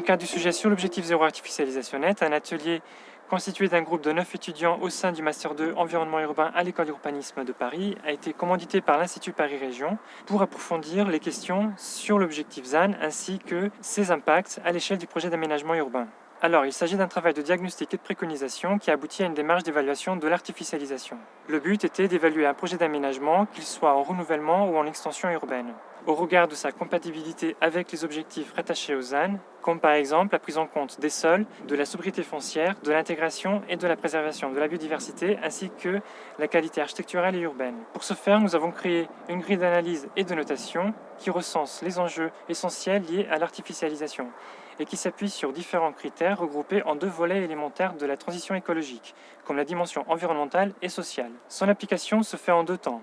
le cadre du sujet sur l'objectif zéro artificialisation nette, un atelier constitué d'un groupe de 9 étudiants au sein du Master 2 Environnement urbain à l'École d'urbanisme de Paris a été commandité par l'Institut Paris Région pour approfondir les questions sur l'objectif ZAN ainsi que ses impacts à l'échelle du projet d'aménagement urbain. Alors, il s'agit d'un travail de diagnostic et de préconisation qui aboutit à une démarche d'évaluation de l'artificialisation. Le but était d'évaluer un projet d'aménagement, qu'il soit en renouvellement ou en extension urbaine, au regard de sa compatibilité avec les objectifs rattachés au ZAN, comme par exemple la prise en compte des sols, de la sobriété foncière, de l'intégration et de la préservation de la biodiversité, ainsi que la qualité architecturale et urbaine. Pour ce faire, nous avons créé une grille d'analyse et de notation qui recense les enjeux essentiels liés à l'artificialisation et qui s'appuie sur différents critères regroupés en deux volets élémentaires de la transition écologique, comme la dimension environnementale et sociale. Son application se fait en deux temps.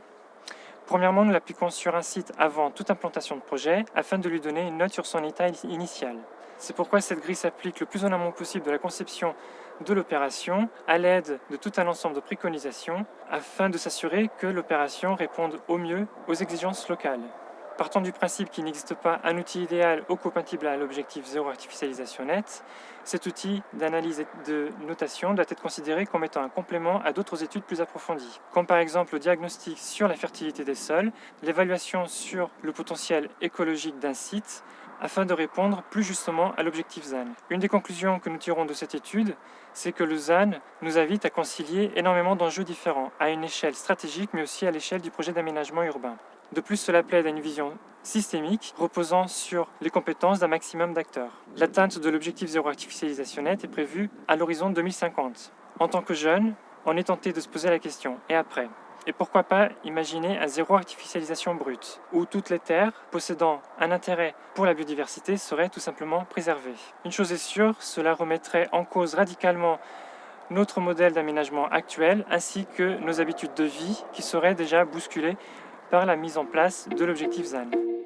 Premièrement, nous l'appliquons sur un site avant toute implantation de projet, afin de lui donner une note sur son état initial. C'est pourquoi cette grille s'applique le plus en amont possible de la conception de l'opération, à l'aide de tout un ensemble de préconisations, afin de s'assurer que l'opération réponde au mieux aux exigences locales. Partant du principe qu'il n'existe pas un outil idéal ou compatible à l'objectif zéro artificialisation net, cet outil d'analyse et de notation doit être considéré comme étant un complément à d'autres études plus approfondies, comme par exemple le diagnostic sur la fertilité des sols, l'évaluation sur le potentiel écologique d'un site, afin de répondre plus justement à l'objectif ZAN. Une des conclusions que nous tirons de cette étude, c'est que le ZAN nous invite à concilier énormément d'enjeux différents, à une échelle stratégique mais aussi à l'échelle du projet d'aménagement urbain. De plus, cela plaide à une vision systémique reposant sur les compétences d'un maximum d'acteurs. L'atteinte de l'objectif zéro artificialisation net est prévue à l'horizon 2050. En tant que jeune, on est tenté de se poser la question « et après ?» Et pourquoi pas imaginer un zéro artificialisation brute, où toutes les terres possédant un intérêt pour la biodiversité seraient tout simplement préservées. Une chose est sûre, cela remettrait en cause radicalement notre modèle d'aménagement actuel ainsi que nos habitudes de vie qui seraient déjà bousculées par la mise en place de l'objectif ZAN.